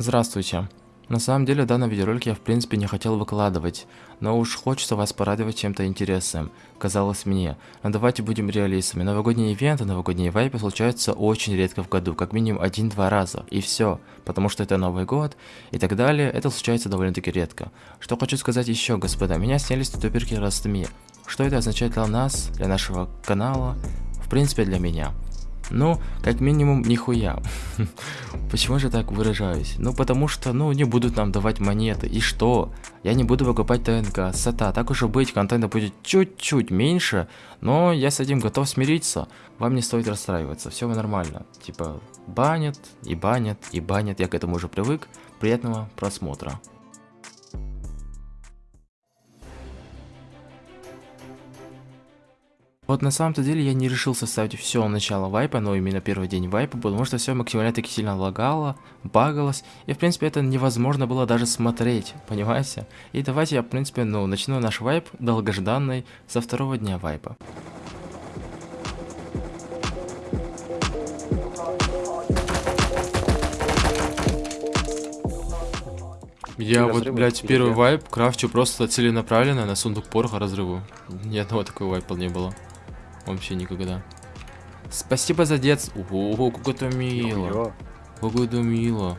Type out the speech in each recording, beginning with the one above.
Здравствуйте. На самом деле данный видеоролик я в принципе не хотел выкладывать, но уж хочется вас порадовать чем-то интересным, казалось мне. Но давайте будем реалистами, новогодние ивенты, новогодние вайпы случаются очень редко в году, как минимум один-два раза, и все, потому что это Новый год и так далее, это случается довольно-таки редко. Что хочу сказать еще, господа, меня снялись тутуперки Ростми. Что это означает для нас, для нашего канала, в принципе для меня? Ну, как минимум, нихуя. Почему же так выражаюсь? Ну, потому что, ну, не будут нам давать монеты. И что? Я не буду выкупать ТНК, сата. Так уж и быть, контента будет чуть-чуть меньше, но я с этим готов смириться. Вам не стоит расстраиваться, все нормально. Типа, банят, и банят, и банят. Я к этому уже привык. Приятного просмотра. Вот на самом-то деле я не решил составить все начало вайпа, но именно первый день вайпа, потому что все максимально таки сильно лагало, багалось, и в принципе это невозможно было даже смотреть, понимаете? И давайте я в принципе, ну, начну наш вайп долгожданный со второго дня вайпа. Я вот, блядь, первый вайп крафчу просто целенаправленно на сундук пороха разрыву. Ни одного такого вайпа не было. Вообще никогда. Спасибо за детство. Ого, как это мило. Как это мило.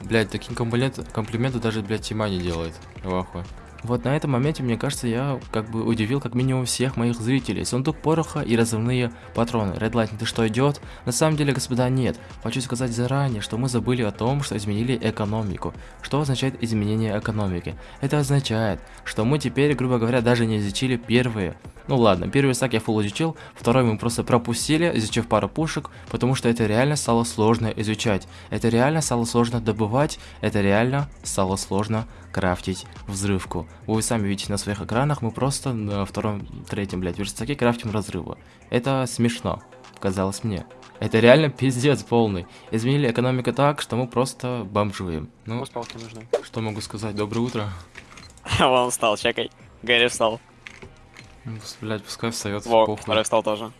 Блять, такие комплименты, комплименты даже, блядь, Тима не делает. Вахуй. Вот на этом моменте, мне кажется, я как бы удивил как минимум всех моих зрителей. Сундук пороха и разрывные патроны. Red Lightning, ты что, идет? На самом деле, господа, нет. Хочу сказать заранее, что мы забыли о том, что изменили экономику. Что означает изменение экономики? Это означает, что мы теперь, грубо говоря, даже не изучили первые. Ну ладно, первый стак я фул изучил, второй мы просто пропустили, изучив пару пушек, потому что это реально стало сложно изучать. Это реально стало сложно добывать, это реально стало сложно крафтить взрывку. Вы сами видите на своих экранах, мы просто на втором, третьем, блядь, верстаке крафтим разрывы. Это смешно, казалось мне. Это реально пиздец полный. Изменили экономику так, что мы просто бомжуем. Ну, нужны. что могу сказать? Доброе утро. Вон встал, чекай. Гэри встал. Ну, блядь, пускай встает. Во, второй встал тоже.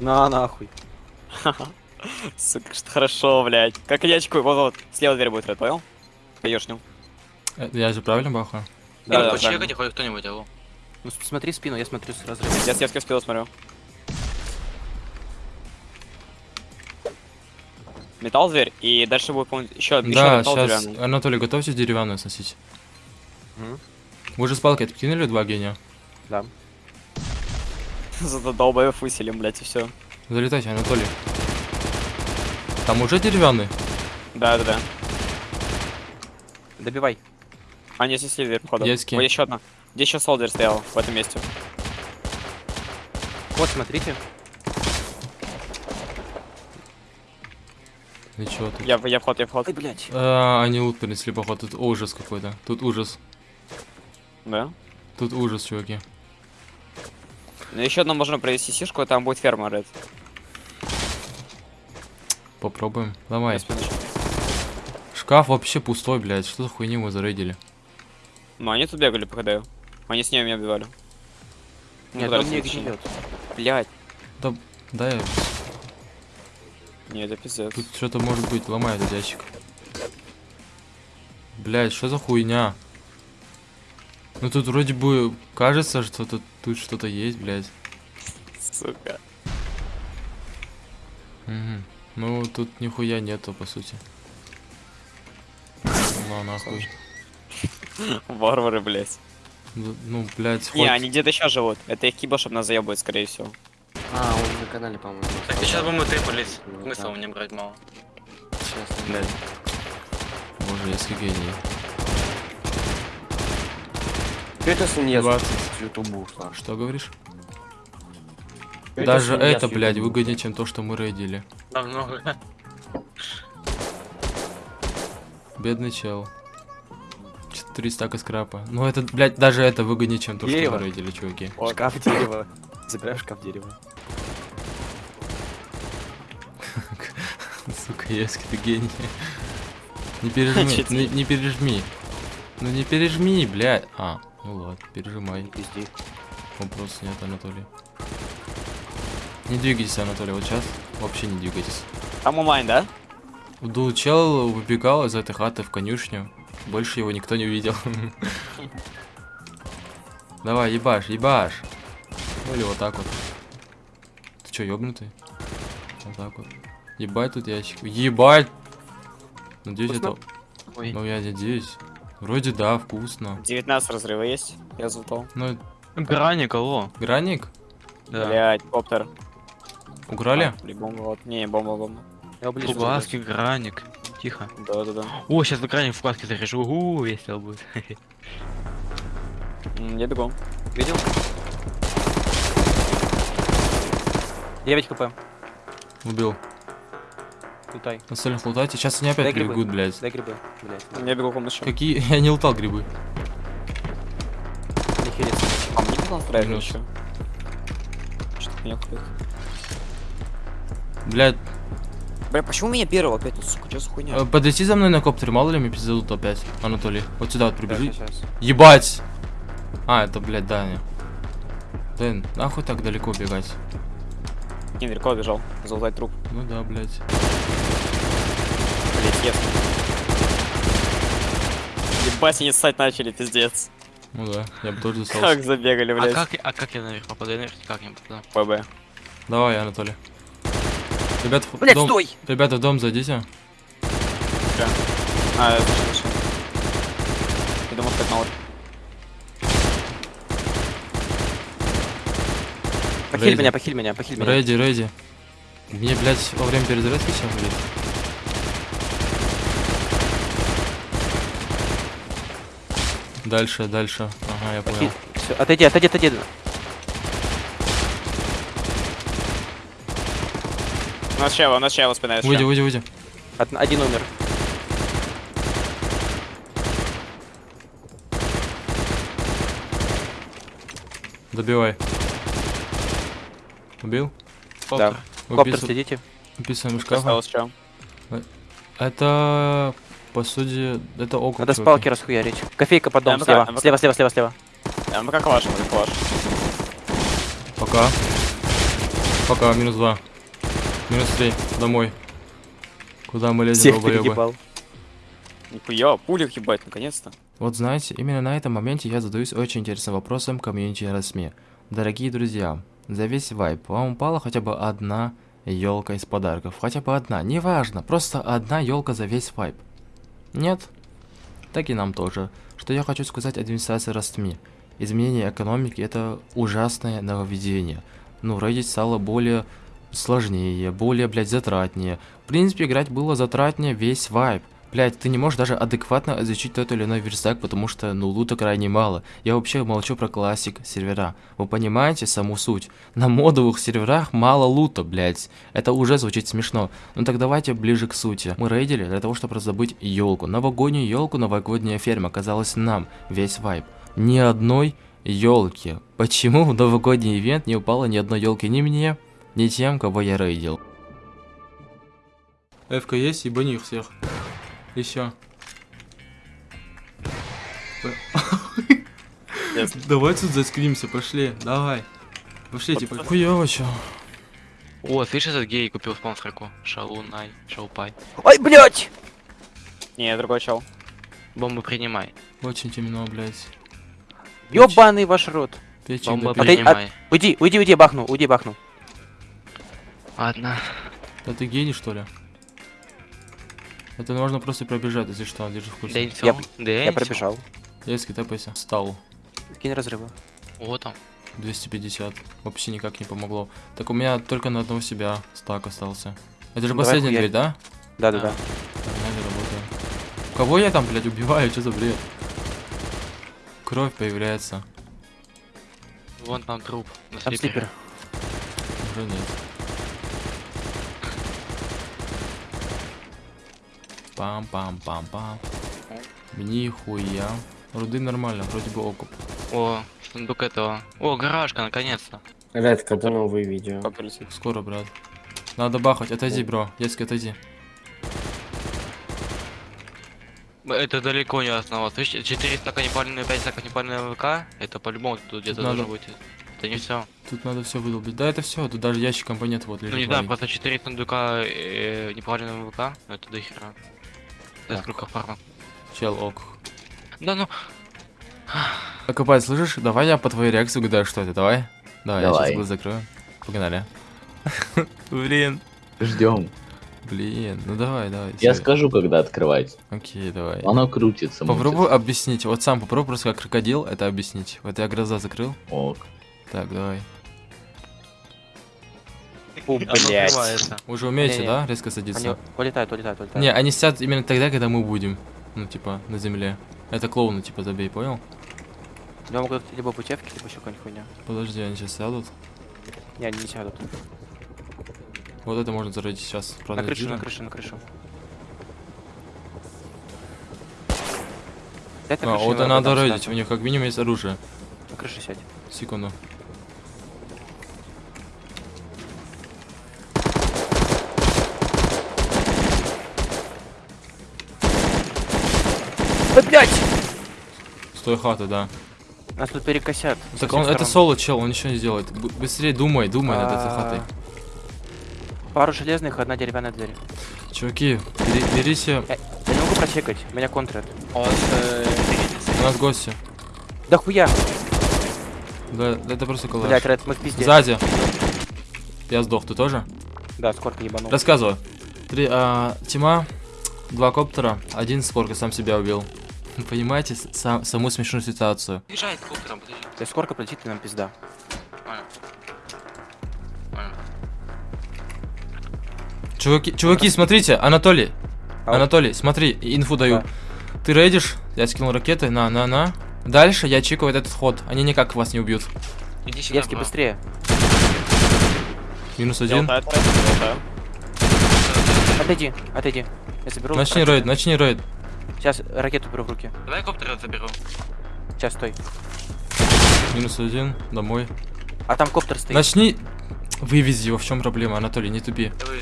На нахуй. Сука, что хорошо, блядь. Как ячку, вот, вот, слева дверь будет, понял? Э, я же правильно бахаю? Да, да, Почекайте хоть кто-нибудь, алло. Ну смотри спину, я смотрю с разрывом. Я с детской спину смотрю. Металл дверь, и дальше будет, по еще, еще Да, сейчас, Анатолий, готовьтесь деревянную сносить. Угу. Вы же с палкой откинули два гения? Да. Зато долбоев выселим, блядь, и все. Залетайте, Анатолий. Там уже деревянный? Да, да, да. Добивай. А, не снесли дверь, походу. Есть Ой, еще одна. Где еще солдер стоял в этом месте? Вот, смотрите. И чё тут? Я, я вход, я вход. Ой, блядь. А, они лут принесли, походу. Тут ужас какой-то. Тут ужас. Да? Тут ужас, чуваки. Ну еще одно можно провести сишку, там будет ферма, Ред. Попробуем. Давай. Шкаф вообще пустой, блядь. Что за хуйню мы зарейдили? Ну, они тут бегали, походаю. Они с ними меня убивали. Нет, он мне гниет. Блядь. Да, да я... Нет, это пиздец. Тут что-то может быть, ломай этот ящик. Блядь, что за хуйня? Ну тут вроде бы кажется, что тут, тут что-то есть, блядь. Сука. Угу. Ну, тут нихуя нету, по сути. Ну, нахуй. Варвары, блядь. Ну, блядь, Не, они где-то еще живут. Это их киба, чтобы нас заебывать, скорее всего. А, он на канале, по-моему. Так, сейчас бы мы трипались. Ну, Смысл мне брать мало. Сейчас, блядь. Боже, если гений. Это не 20. Ютубу, Что говоришь? Даже это, блядь, выгоднее, чем то, что мы рейдили. Намного. Бедный чел. 4 стака скрапа. Ну это, блядь, даже это выгоднее, чем то, дерево. что рейдили, чуваки. О, шкаф дерева. Забираешь шкаф дерева. Сука, Ески, ты гений. Не пережми, не, не пережми. Ну не пережми, блядь. А, ну ладно, пережимай. Пизди. Вопрос нет, Анатолий. Не двигайтесь, Анатолий, вот сейчас вообще не двигайтесь. Там онлайн, да? Ду чел выбегал из этой хаты в конюшню. Больше его никто не увидел. Давай, ебашь, ебашь. Ну или вот так вот. Ты чё, ёбнутый? Вот так вот. Ебать тут ящик. Ебать! Надеюсь, это... Вкусно? Ой. Ну, я надеюсь. Вроде да, вкусно. 19 разрыва есть. Я затол. Ну, Граник, алло. граник? Да. Блять, коптер. Украли? Или бомба, вот. Не, бомба, бомба. Я ближе. Фугаски, граник. Тихо. Да, да, да. О, сейчас граник в фугаске заряжу. Угу, весело будет. Я бегу. Видел? 9 хп. Убил. Лутай. Остальных лутайте. Сейчас они опять Дай грибы. прибегут, блядь. Дай грибы. Блять. Я бегу комнату. Какие? Я не лутал грибы. Хериться. А мне не настраивать Минус. еще. Что-то меня хуй. Блядь, Бля, почему меня первого опять? Ну, сука, что за хуйня? э, подойти за мной на коптере, мало ли мне пиздадут опять. Анатолий, вот сюда вот прибежи. Сейчас. Ебать! А, это, блядь, Даня. Дэн, нахуй так далеко бегать? Не, далеко бежал. Залутать труп. Ну да, блядь. Блять, yes. Ебать, они ссать начали, пиздец. Ну да, я бы тоже Как достался. забегали, А блядь. как, а как я наверх попаду? Я наверх как не попаду? ПБ. Давай, Анатолий. Ребята, в Блять, дом, стой! ребята, в дом зайдите. А, я слышал, слышал. Я думал, как на вот. Похиль Рейди. меня, похиль меня, похиль меня. Рейди, рейди. Мне, блядь, во время перезарядки сейчас будет. Дальше, дальше. Ага, я понял. Всё, Отойди, отойди, отойди. У нас чего, у нас чего спина Выйди, выйди, выйди. Од- Один умер. Добивай. Убил? Да. Коптер Выписывай- следите. Выписываем из шкафа. Это, по сути, это округ. Надо с палки расхуярить. Кофейка под дом, МВК, слева. МВК. Слева, слева, слева, слева. А, ну как ваш, как ваш. Пока. Пока, минус два. Минус три. Домой. Куда мы лезем, Всех долбоёбы? переебал. Нихуя, пулик ебать, наконец-то. Вот знаете, именно на этом моменте я задаюсь очень интересным вопросом комьюнити РСМИ. Дорогие друзья, за весь вайп вам упала хотя бы одна елка из подарков. Хотя бы одна, неважно, просто одна елка за весь вайп. Нет? Так и нам тоже. Что я хочу сказать администрации Ростми. Изменение экономики это ужасное нововведение. Ну, Reddit стало более сложнее, более, блядь, затратнее. В принципе, играть было затратнее весь вайп. Блять, ты не можешь даже адекватно изучить тот или иной верстак, потому что, ну, лута крайне мало. Я вообще молчу про классик сервера. Вы понимаете саму суть? На модовых серверах мало лута, блять. Это уже звучит смешно. Ну так давайте ближе к сути. Мы рейдили для того, чтобы раздобыть елку. Новогоднюю елку, новогодняя ферма оказалась нам, весь вайп. Ни одной елки. Почему в новогодний ивент не упало ни одной елки ни мне, ни тем, кого я рейдил? ФК есть, ебани их всех. Еще. Давай тут заскримся, пошли, давай. Пошли, типа. Хуёво чё. О, слышишь, этот гей купил спонсорку? Шалунай, шалпай. Ой, блять! Не, другой чел. Бомбу принимай. Очень темно, блядь. Ёбаный ваш рот. Печень Бомба принимай. Уйди, уйди, уйди, бахну, уйди, бахну. Ладно. Да ты гений, что ли? Это можно просто пробежать, если что, держи в курсе. Дэнсел. Я Дэнсел. пробежал. Резкий тапайся. Стал. Кинь разрывы. Вот там. 250. Вообще никак не помогло. Так у меня только на одного себя стак остался. Это же Ну, последняя дверь, да? Да, да, да. Нормально работаю. Кого я там, блядь, убиваю? Что за бред? Кровь появляется. Вон там труп. На Там слипер. Уже нет. Пам-пам-пам-пам. Нихуя. Руды нормально, вроде бы окуп. О, сундук этого. О, гаражка, наконец-то. Ребят, когда новые видео? Скоро, брат. Надо бахать. Отойди, бро. Детский, отойди. Это далеко не основа. Слышите, 4 стака непальные, 5 стака непальные ВК. Это по-любому тут где-то Надо. должно быть. Это не все. Тут надо все выдолбить. Да, это все. Тут даже ящик компонент вот лежит. Ну не знаю, просто 4 сундука э, неправильного ВК, но это до хера. Это сколько фарма. Чел, ок. Да ну, Окопай, слышишь? Давай я по твоей реакции угадаю, что это. Давай. Давай, я Давай. сейчас глаз закрою. Погнали. Блин. Ждем. Блин, ну давай, давай. Я скажу, когда открывать. Окей, давай. Оно крутится. Попробуй объяснить. Вот сам попробуй просто как крокодил это объяснить. Вот я глаза закрыл. Ок. Так, давай. Фу, блядь. Вы же умеете, да, резко Они садиться? улетают, улетают, улетают. Не, они сядут именно тогда, когда мы будем. Ну, типа, на земле. Это клоуны, типа, забей, понял? Я могу либо путевки, либо еще какая-нибудь хуйня. Подожди, они сейчас сядут. Не, они не сядут. Вот это можно зарыть сейчас. На Правда, крышу, на крышу, на крышу. На А, крышу, вот надо рейдить, у них как минимум есть оружие. На крыше сядь. Секунду. Да, блядь! Стой хаты, да. Нас тут перекосят. Так он, это соло, чел, он ничего не сделает. Б- быстрее думай, думай над этой А, хатой. Пару железных, одна деревянная дверь. Чуваки, бери- берите, Я не могу прочекать, меня контрят. У вас э, у нас гости. Да хуя! Да, это просто коллаж. Блять, Ред, мы в пизде. Сзади. Я сдох, ты тоже? Да, скорк ебанул. Рассказываю. Три, а, тьма, два коптера, один скорка сам себя убил. Понимаете сам- саму смешную ситуацию? Езжает коптером, подожди. Скорка полетит, и нам пизда. Понял. Понял. Чуваки, чуваки, смотрите, Анатолий. Ау. Анатолий, смотри, инфу даю. Да. Ты рейдишь, я скинул ракеты, на, на, на. Дальше я чекаю вот этот ход, они никак вас не убьют. Иди сюда, бро. быстрее. Минус один. Отойди, отойди. Я заберу. Начни рейд, начни рейд. Сейчас ракету беру в руки. Давай коптер заберу. Сейчас, стой. Минус один, домой. А там коптер стоит. Начни. Вывези его, в чем проблема, Анатолий, не тупи. Давай.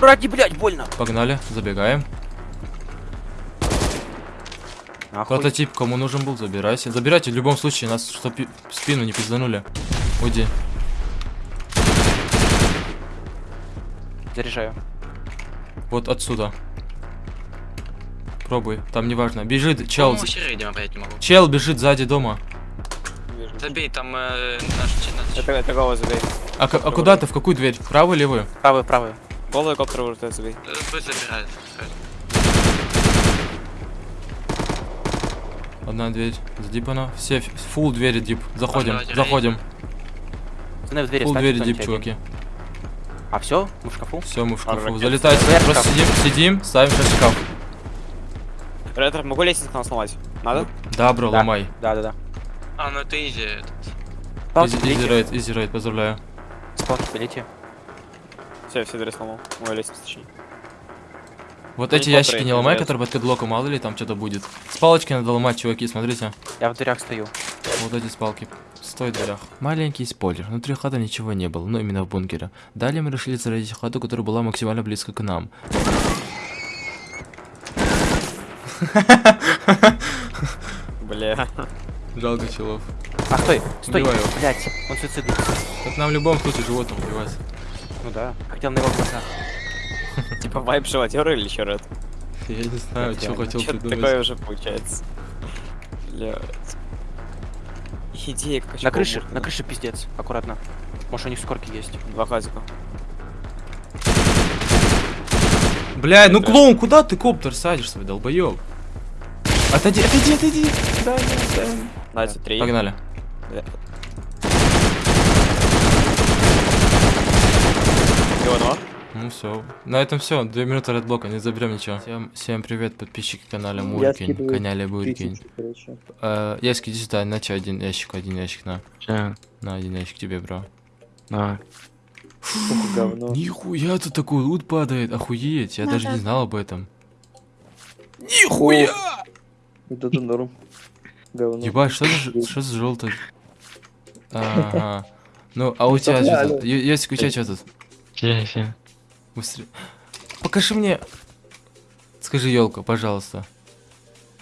Ради, блядь, больно. Погнали, забегаем. Нахуй. Прототип, кому нужен был, забирайся. Забирайте в любом случае, нас чтоб спину не пизданули. Уйди. Заряжаю. Вот отсюда. Пробуй, там неважно. Бежит, чел. Не могу. Чел бежит сзади дома. Забей, там э, наш, наш... Это, это голый забей. А, а куда ты? В какую дверь? Правую или левую? Правый, правый. Голый коптер выртает забей. Э, Пусть забирает. Одна дверь. Задипана. Все, фул двери дип. Заходим, заходим. Фул двери дип, чуваки. один. А все? Мы в шкафу? Все, мы в шкафу. ракет. Залетайте. Давай Просто шкаф. сидим, сидим, ставим сейчас шкаф. Ретро, могу лестницу нам сломать? Надо? Да, бро, Да. ломай. Да, да, да. А, ну это изи. этот. Изи, рейд, изи рейд, поздравляю. С палки пилите. Все, все двери сломал. Мою лестницу точнее. Вот Ну, эти не ящики не ломай, нет. которые под кэдлоком, мало ли там что-то будет. С палочки надо ломать, чуваки, смотрите. Я в дверях стою. Вот эти с палки. Стой в дверях. Маленький спойлер. Внутри хаты ничего не было, но именно в бункере. Далее мы решили зарядить хату, которая была максимально близко к нам. Бля. Жалко челов. А, стой, стой. Убиваю. Блять, он суицидный. Так нам в любом случае животным убивать. Ну да. Хотел на его глазах. Типа вайп животера или еще ред? Я не знаю, что хотел придумать. такое уже получается. Блядь. Идея как На крыше, на крыше пиздец. Аккуратно. Может у них скорки есть. Два хазика. Блядь, ну клоун, куда ты коптер садишь свой, долбоёб? Отойди, отойди, отойди. Да, да, да. Дайте три. Погнали. Всего одного? Ну все. На этом все. Две минуты редблока, не заберем ничего. Всем, всем привет, подписчики канала Я Муркин. скидываю Канале Буркин. Э, Яски, иди сюда, на чё, один ящик, один ящик, на. Че? На, один ящик тебе, бро. На. Нихуя тут такой лут падает, охуеть, я Да, даже да. не знал об этом. Нихуя! Вот это норм. Говно. Ебать, что за, что за желтый? Ага. Ну, а у тебя что тут? Е- Ясик, у тебя что тут? Все, все. Быстрее. Покажи мне. Скажи, елка, пожалуйста.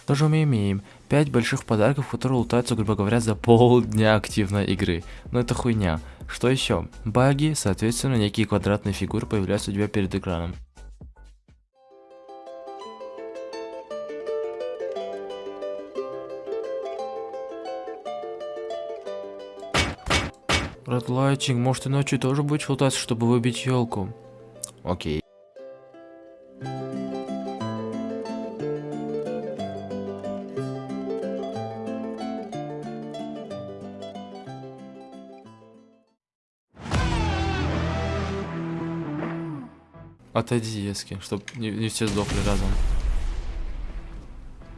Тоже мы имеем. Пять больших подарков, которые лутаются, грубо говоря, за полдня активной игры. Но это хуйня. Что еще? Баги, соответственно, некие квадратные фигуры появляются у тебя перед экраном. Редлайтинг, может и ночью тоже будешь лутаться, чтобы выбить елку? Окей. Отойди, Ески, чтоб не, не все сдохли разом.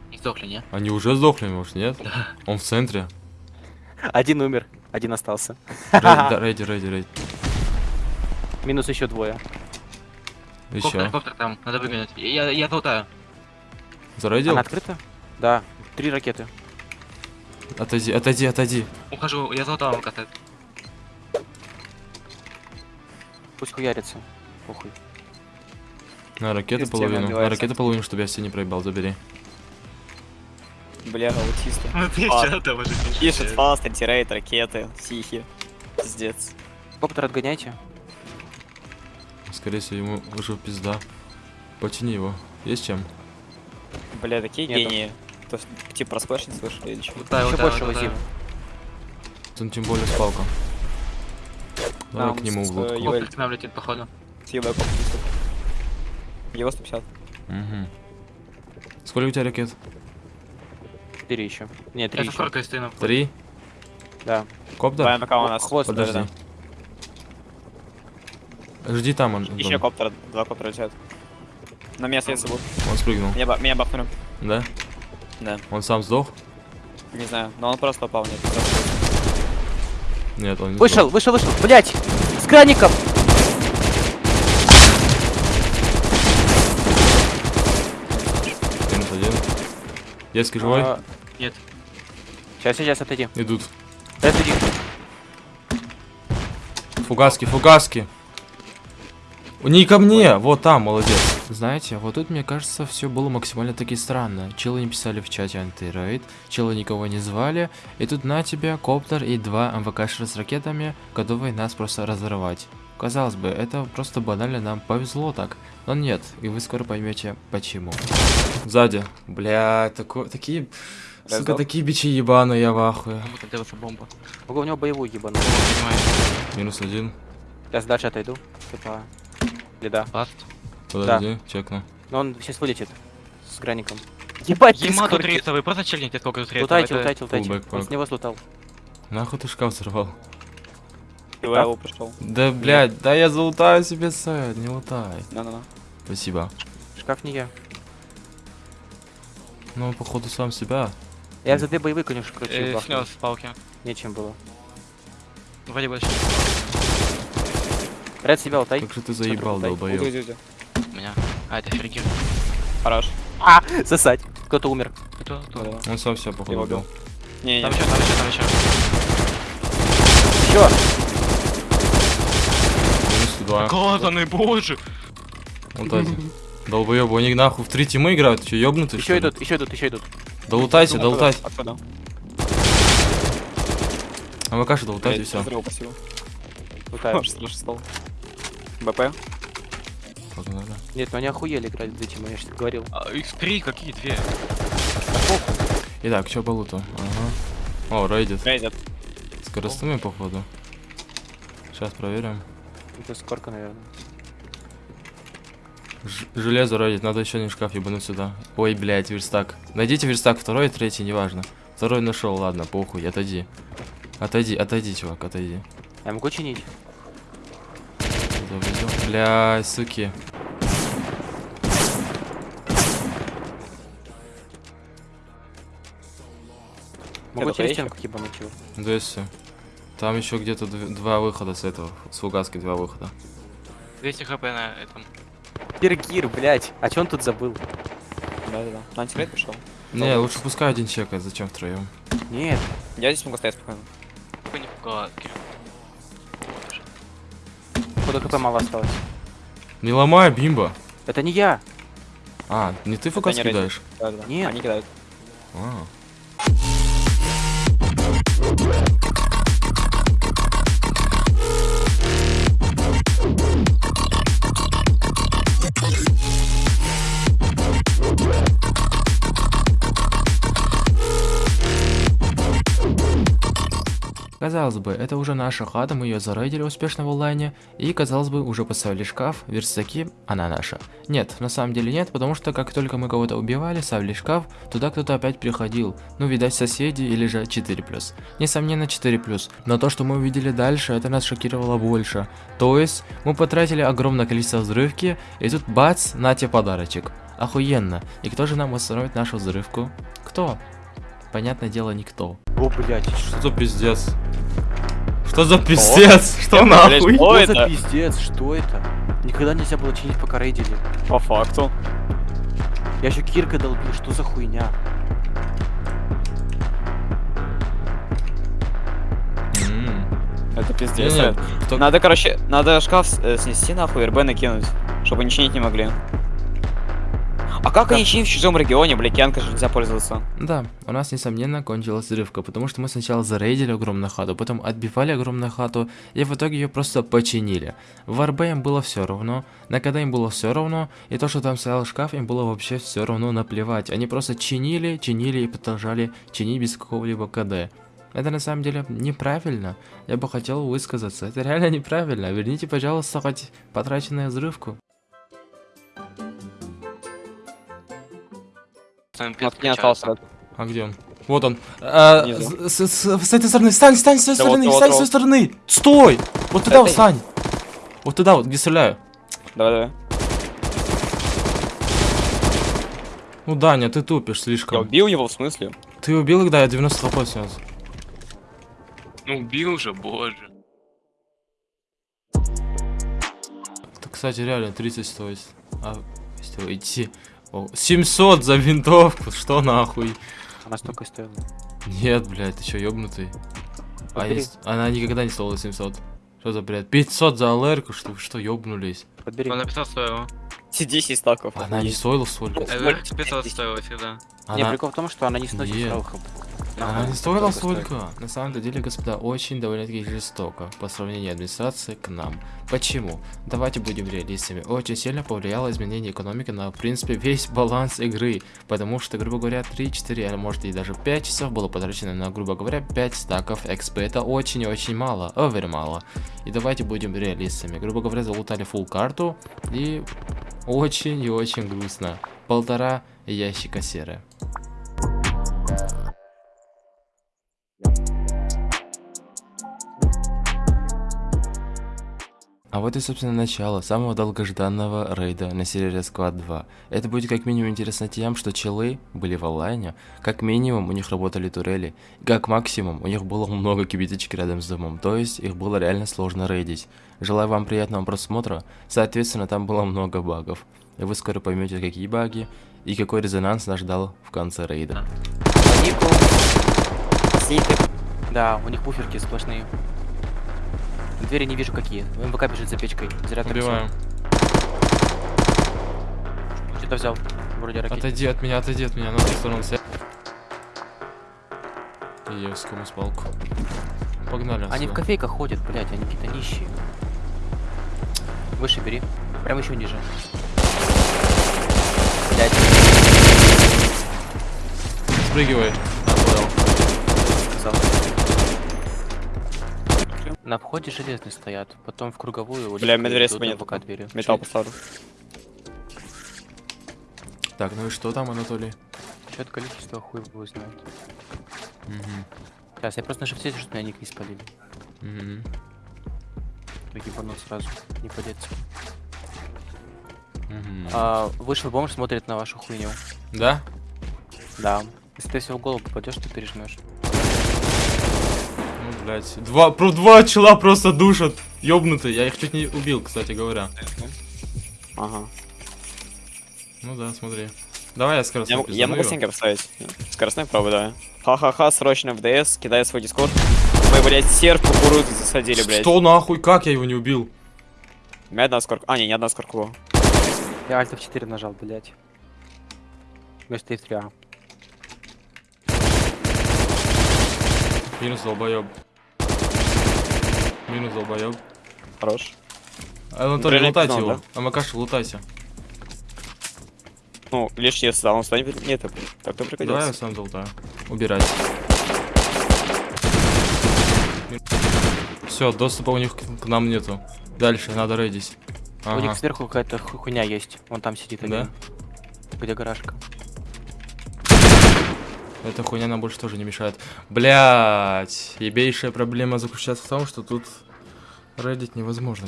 Не сдохли, не? Они уже сдохли, может, нет? Он в центре. Один умер, один остался. Рей- да, Рейди, рейди, рейди. Минус еще двое. Коптер, Еще. коптер там, надо выгонять. Я, я золотаю. Зарейдил? Она открыта? Да. Три ракеты. Отойди, отойди, отойди. Ухожу, я золотаю, он катает. Пусть хуярится. Похуй. На ракету Система половину. На ракету половину, чтобы я все не проебал, забери. Бля. Ну ты А. там уже Пишет фаст, антирейд, ракеты, психи. Пиздец. Коптер отгоняйте. Скорее всего, ему уже пизда. Потяни его. Есть чем? Бля, такие Нету. гении. То есть, типа, про сплэш не слышали или что? Еще лутаю, больше лутаю. возим. Тут тем более спалка. Давай Нам к нему в лодку. э, Коптер к нам летит, походу. Съебай коп. Его 150. Угу. Сколько у тебя ракет? Четыре еще. Нет, три Я со еще. стою на Три? Да. Коптер? БМК у нас. Хвост, Подожди. да-да. Жди там он. Еще Дон. коптер, два коптера летят. На место если будут. Он спрыгнул. Меня, меня бахнули. Да? Да. Он сам сдох? Не знаю, но он просто попал мне. Нет, он не Вышел, вышел, вышел. Блять! С краником! сдох. Минус один. Детский живой? А, Нет. Сейчас, сейчас, отойди. Идут. Отойди. Фугаски, фугаски. Не ко мне, вот там, молодец. Знаете, вот тут, мне кажется, все было максимально таки странно. Челы не писали в чате антирейд, челы никого не звали, и тут на тебе коптер и два МВКшера с ракетами, готовые нас просто разорвать. Казалось бы, это просто банально нам повезло так, но нет, и вы скоро поймете почему. Сзади. Бля, тако, такие... Сука, Раздал? такие бичи ебаные, я в ахуе. Делается бомба. Могу у него боевую ебану. Понимаю. Минус один. Сейчас дальше отойду. Типа. Да. Ласт. Подожди, чекну. Но он сейчас вылетит. С граником. Ебать, Ема тут рейсовый, просто чельните сколько тут рейсов. Лутайте, лутайте, лутайте. Он с него слутал. Нахуй ты шкаф взорвал? Я его пришел. Да, блядь, да я залутаю себе сайт, не лутай. На-на-на. Спасибо. Шкаф не я. Ну, походу, сам себя. Я за две боевые, конечно, короче, Э, снес палки. Нечем было. Вроде больше. Ред себя лутай. Как же ты заебал, долбоёб. уйди, уйди. У меня. А, это Фергир. Хорош. А, сосать. Кто-то умер. Кто? Кто? Он сам себя, походу, убил. Не, Там не. еще, там еще, там еще. Еще. Минус два. Глазаны, боже! Вот эти. Долбоёбы, они нахуй в три тимы играют, что, ёбнутые, что Еще идут, еще идут, еще идут. Долутайте, долутайте. А вы кашу долутайте, все. взрыв, спасибо. Может, слушай, стол. БП? Погнали. Нет, ну они охуели играть в этим, я же говорил. А, их три, какие две? Итак, что по луту? Ага. О, рейдит. Рейдят. Скоростными, походу. Сейчас проверим. Это скорка, наверное. Ж- железо рейдит, надо еще один шкаф ебануть сюда. Ой, блядь, верстак. Найдите верстак, второй, третий, неважно. Второй нашел, ладно, похуй, отойди. Отойди, отойди, чувак, отойди. Я могу чинить? Завезем. Бля, суки. Могу через стенку ебануть его. Да и всё. Там еще где-то дв- два выхода с этого. С фугаски два выхода. 200 хп на этом. Пергир, блять. А че он тут забыл? Да-да-да. На антирейд пришел. Не, лучше пускай один чекает, зачем втроем? Нет. Я здесь могу стоять спокойно. Какой не пугала, Куда хп мало осталось. Не ломай, бимба. Это не я. А, не ты рейдит. кидаешь? Да-да-да. Нет. Они кидают. А, Казалось бы, это уже наша хата, мы ее зарейдили успешно в онлайне, и, казалось бы, уже поставили шкаф, верстаки, она наша. Нет, на самом деле нет, потому что как только мы кого-то убивали, ставили шкаф, туда кто-то опять приходил. Ну, видать, соседи или же 4+. Несомненно, 4+. Но то, что мы увидели дальше, это нас шокировало больше. То есть, мы потратили огромное количество взрывки, и тут бац, на тебе подарочек. Охуенно. И кто же нам восстановит нашу взрывку? Кто? Понятное дело, никто. О, блядь, Что за пиздец? Что за пиздец? Что Блядь, нахуй? что Что за это? пиздец? Что это? Никогда нельзя было чинить, пока рейдили. По факту. Я еще киркой долбил, что за хуйня? Это пиздец. Ред. кто- Надо, короче, надо шкаф э, снести нахуй, РБ накинуть, чтобы они чинить не могли. А как они чинят в чужом регионе, блядь, Янка же нельзя пользоваться. Да, у нас, несомненно, кончилась взрывка, потому что мы сначала зарейдили огромную хату, потом отбивали огромную хату, и в итоге ее просто починили. В РБ им было все равно, на КД им было все равно, и то, что там стоял шкаф, им было вообще все равно наплевать. Они просто чинили, чинили и продолжали чинить без какого-либо КД. Это на самом деле неправильно. Я бы хотел высказаться. Это реально неправильно. Верните, пожалуйста, хоть потраченную взрывку. Там Вот не остался. А где он? Вот он. А, с, с- с этой стороны. Встань, встань с той Да вот, стороны, вот, встань с вот. той стороны. Стой! Вот туда Это- встань. Вот туда вот, где стреляю. Давай, давай. Ну, Даня, ты тупишь Я слишком. убил его, в смысле? Ты убил их, да, я 90 хп снес. Ну убил же, боже. Это, кстати, реально 30 стоит. А, если идти. О, 700 за винтовку, что нахуй? Она столько и стоила. Нет, блядь, ты чё, ёбнутый? А есть- Она никогда не стоила 700. Что за бред? 500 за алэрку, что вы что, ёбнулись? Подбери. Он написал стоило. Все 10 стаков. Она не стоила столько. Эвер 500 стоило всегда. Не, Она- прикол в том, что она не сносит сразу хп. Она не стоила столько. На самом деле, господа, очень довольно-таки жестоко по сравнению администрации к нам. Почему? Давайте будем реалистами. Очень сильно повлияло изменение экономики на, в принципе, весь баланс игры. Потому что, грубо говоря, 3-4, а может и даже 5 часов было потрачено на, грубо говоря, 5 стаков XP. Это очень и очень мало. Овер мало. И давайте будем реалистами. Грубо говоря, залутали full карту и очень и очень грустно. Полтора ящика серы. А вот и, собственно, начало самого долгожданного рейда на сервере Squad 2. Это будет как минимум интересно тем, что челы были в онлайне, как минимум у них работали турели, и как максимум у них было много кибиточек рядом с домом, то есть их было реально сложно рейдить. Желаю вам приятного просмотра, соответственно, там было много багов. И вы скоро поймете, какие баги и какой резонанс нас ждал в конце рейда. Да, у них буферки сплошные. Двери не вижу какие. МВК бежит за печкой. Зря Убиваем. Что-то взял. Вроде ракет. Отойди от меня, отойди от меня, на ту сторону ся- И я скому спалку. Погнали. Они в отсюда. кофейках ходят, блядь, они какие-то нищие. Выше бери. Прям еще ниже. Блядь, Спрыгивай. А, понял. На входе железные стоят, потом в круговую. Бля, идут, нет. МВК двери. Металл поставлю. Так, ну и что там, Анатолий? Чё-то количество хуй его знает. Мгм. Сейчас, я просто на шифте, чтобы меня ник не спалили. Мгм. Ебанул сразу, не подеться. Мгм. А, вышел бомж, смотрит на вашу хуйню. Да? Да. Если ты все в голову попадешь, ты пережмешь. Блядь. Два, про два чела просто душат. Ёбнутые. Я их чуть не убил, кстати говоря. Ага. Ну да, смотри. Давай я скоростной Я, я могу его. стенки поставить. Скоростной правый, да. Ха-ха-ха, срочно в ДС, кидай свой дискорд. Мы, блядь, серп кукурузу засадили, блядь. Что нахуй? Как я его не убил? У меня одна скорка. А, не, не одна скорка. Я альт F4 нажал, блядь. Вместо F3A. Минус долбоёб. Минус долбоёб. Хорош. Анатолий, Реально лутайте его. Амакаша, лутайся. Ну, лишь если да, он станет... Нет, так так-то Давай я пригодится. сам залутаю. Убирать. Все, доступа у них к, к нам нету. Дальше, надо рейдить. У них Ага. сверху какая-то ху- хуйня есть. Вон там сидит Да? один. Где гаражка? Эта хуйня нам больше тоже не мешает. Блять, ебейшая проблема заключается в том, что тут рейдить невозможно.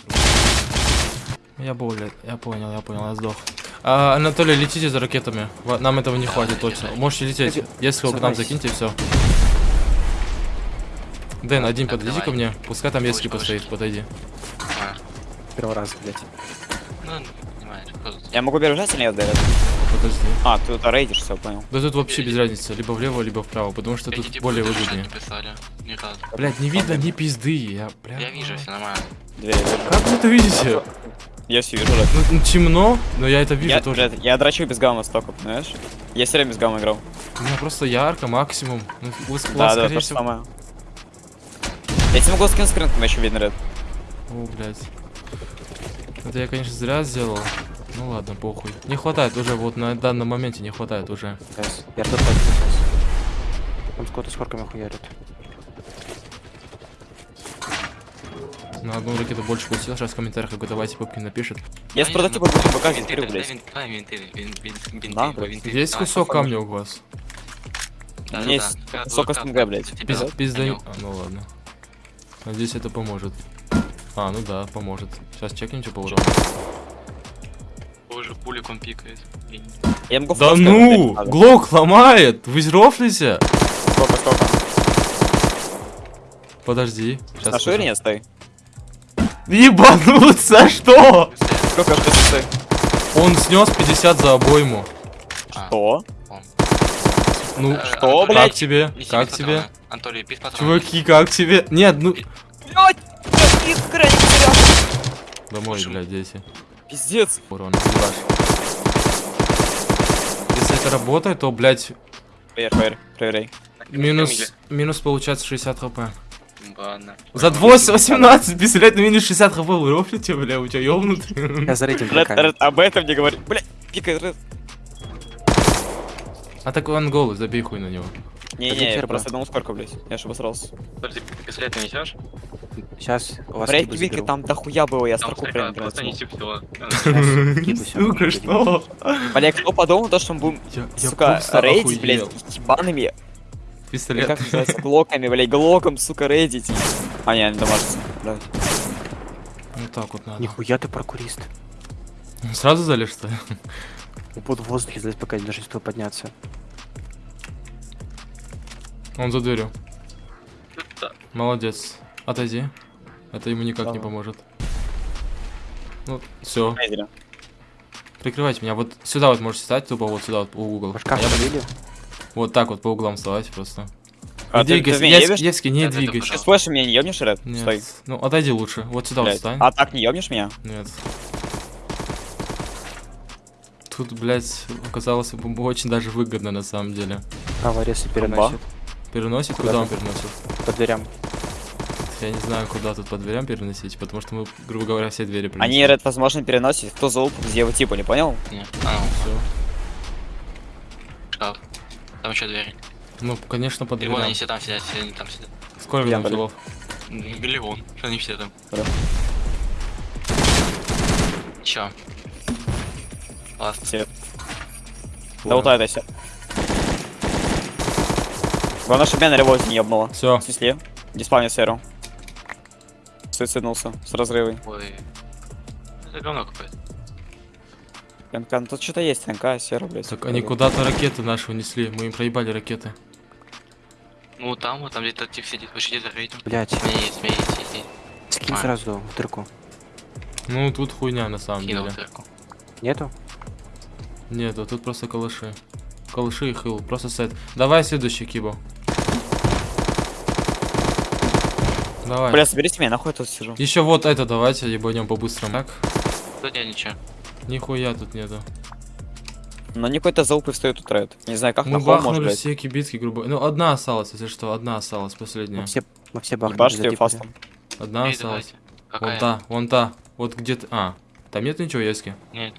Я более, я понял, я понял, я сдох. А, Анатолий, летите за ракетами. Нам этого не хватит точно. Можете лететь. Если вы к нам закиньте, все. Дэн, один подойди ко мне. Пускай там Ески Повыше, постоит, подойди. Первый раз, блядь. ну, понимаешь? Я могу бежать или нет, Дэвид? Подожди. А, ты тут рейдишь, все, понял. Да тут вообще без разницы, либо влево, либо вправо, потому что тут типы более выгоднее. Блять, не видно ни пизды, я, бля. Я вижу, все нормально. Вижу. Как вы это видите? Я все вижу. Ну, ну, темно, но я это вижу Я, тоже. Ред, я драчу без гамма столько, понимаешь? Я все время без гамма играл. У меня просто ярко, максимум. Ну, у Да, да, то же самое. Я тебе могу скин скрин, но еще видно, Ред. О, блядь. Это я, конечно, зря сделал. Ну ладно, похуй. Не хватает уже, вот на данном моменте не хватает уже. Сейчас. Я тут пойду сейчас. Там сколько-то с хорками хуярит. На одну ракету больше пустил, сейчас в комментариях какой-то Вася Пупкин напишет. Я с прототипа буду БК Винты, блядь. типа. Есть кусок камня у вас? Да, есть кусок СНГ, блядь. Пизда... А, ну ладно. Надеюсь, это поможет. А, ну да, поможет. Сейчас чекнем, по урону. Боже, пуликом пикает. И- Я могу Да ну! Глок ломает! Вы рофлите? Сколько, сколько? Подожди. На Сейчас шире нет, стой. Ебануться, что? Сколько аж стой? Он снес 50 за обойму. А, Что? Ну, э, что, Антолий, блядь? как тебе? Как тебе? Анатолий, без патрона. Чуваки, как тебе? Нет, ну... Блять! Искра, не потерял. Домой, блядь, дети. Пиздец. Урон, ебаш. Если это работает, то, блядь, Проверь, проверь, проверяй. минус, минус получается 60 хп. Ладно. За 18, представляете, на минус 60 хп вы рофлите, бля, у тебя ёбнутый. Я за. Ред, об этом не говори. Бля, пикай, Ред. А так он голый, забей хуй на него. Не-не, я просто одному сколько, блядь. Я ж обосрался. Подожди, пистолет несешь? Сейчас у вас Вики, там дохуя было, я строку прям просто принесу. неси все. Кибы всё, Сука, что? Бля, кто подумал то, что мы будем, сука, рейдить, блядь, ебаными, или Пистолет. как называется, глоками, блядь, глоком, сука, рейдить. А, не, не дамажится, блядь. Ну так вот надо. Нихуя ты прокурист. Сразу залез, что ли? Буду в воздухе залезть, пока не даже успел подняться. Он за дверью. Да. Молодец. Отойди. Это ему никак не Давай. поможет. Ну, все. Прикрывайте меня. Вот сюда вот можете встать, тупо вот сюда вот по угол. А я-? Вот так вот по углам вставайте просто. А, не ты- ты двигайся. Евский, не двигайся. Ты слышишь, меня не ебнешь, Ред? Нет. Стой. Ну, отойди лучше. Вот сюда вот Блядь. встань. А так не ебнешь меня? Нет. Тут, блядь, оказалось бы очень даже выгодно на самом деле. Право резко переносит. Куда Куда он переносит? По дверям. Я не знаю, куда тут по дверям переносить, потому что мы, грубо говоря, все двери переносим. Они, Ред, возможно, переносят. Кто залуп, где его типа, не понял? Не, а, Всё. шкаф. Там еще двери. Ну, конечно, по И вон дверям. они все там сидят, все они там сидят. Сколько Я, там блин. килов? Миллион, что они все там. Да. Чё? Ласт. Все. Да вот это все. Главное, чтобы меня на револьте не ебнуло. Все. Смысле? Диспавни сферу. Суициднулся с разрывой. Ой. Это говно какое-то. ТНК, ну тут что-то есть, ТНК, сера, блядь. Так они куда-то ракеты наши унесли, мы им проебали ракеты. Ну там вот, там где-то тип сидит, сидите за рейтинг. Блять, есть, есть, есть. скинь А. сразу в дырку. Ну, тут хуйня на самом Кинул деле. дырку. Нету? Нет, вот тут просто калаши. Калаши и хил, просто сет. Давай следующий кибо. Давай. Бля, соберите меня, нахуй я тут сижу. Еще вот это давайте ебанем по-быстрому. Так, Тут нет ничего. нихуя тут нету. Но не какой-то залуп и встает тут ред. Не знаю, как Мы может, бахнули блядь. все кибитки, грубо. Ну, одна осталась, если что, одна осталась, последняя. Мы все, мы все бахнули. Ее затипали. фастом. Одна Эй, осталась. Вон та, вон та. Вот где-то. А, там нет ничего, Ески? Нет.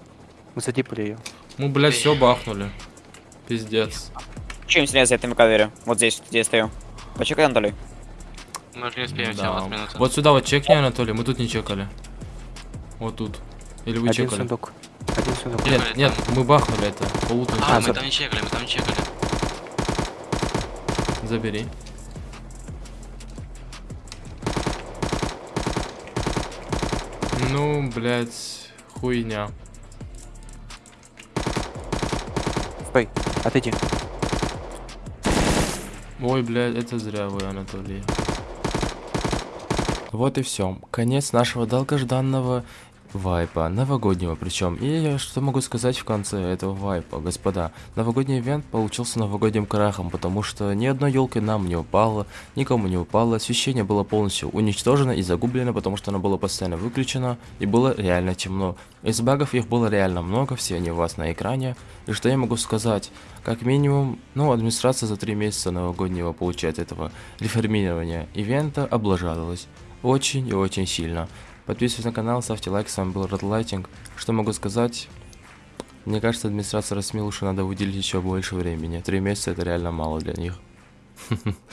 Мы затипали ее. Мы, блядь, все бахнули. Пиздец. Чем сильнее за этими кавере? Вот здесь, где я стою. Почекай, Анатолий. Мы уже не успеем, Да. 17 минут. Вот сюда вот чекни, Анатолий, мы тут не чекали. Вот тут. Или вы Один чекали? сундук. Один сундук. Нет, Чекали нет, там. мы бахнули это. А, А, мы за- там не чекали, мы там не чекали. Забери. Ну, блядь, хуйня. Стой, отойди. Ой, блядь, это зря вы, Анатолий. Вот и все. Конец нашего долгожданного вайпа, новогоднего причем. И что могу сказать в конце этого вайпа, господа. Новогодний ивент получился новогодним крахом, потому что ни одной елки нам не упало, никому не упало, освещение было полностью уничтожено и загублено, потому что оно было постоянно выключено и было реально темно. Из багов их было реально много, все они у вас на экране. И что я могу сказать? Как минимум, ну, администрация за три месяца новогоднего, получается, этого реформирования ивента облажалась. Очень и очень сильно. Подписывайтесь на канал, ставьте лайк, с вами был Red Lighting. Что могу сказать? Мне кажется, администрация Росмилуша надо выделить еще больше времени. Три месяца это реально мало для них.